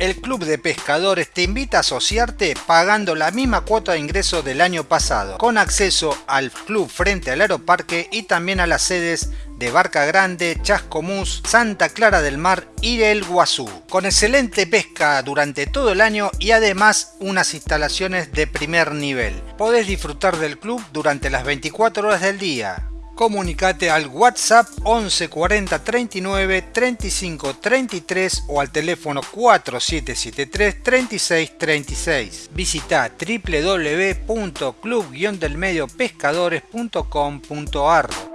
el Club de Pescadores te invita a asociarte pagando la misma cuota de ingreso del año pasado, con acceso al club frente al aeroparque y también a las sedes de Barca Grande, Chascomús, Santa Clara del Mar y el Guazú, con excelente pesca durante todo el año y además unas instalaciones de primer nivel. Podés disfrutar del club durante las 24 horas del día, comunicate al WhatsApp 11 40 39 35 33 o al teléfono 4773 36 36. Visita www.club-delmediopescadores.com.ar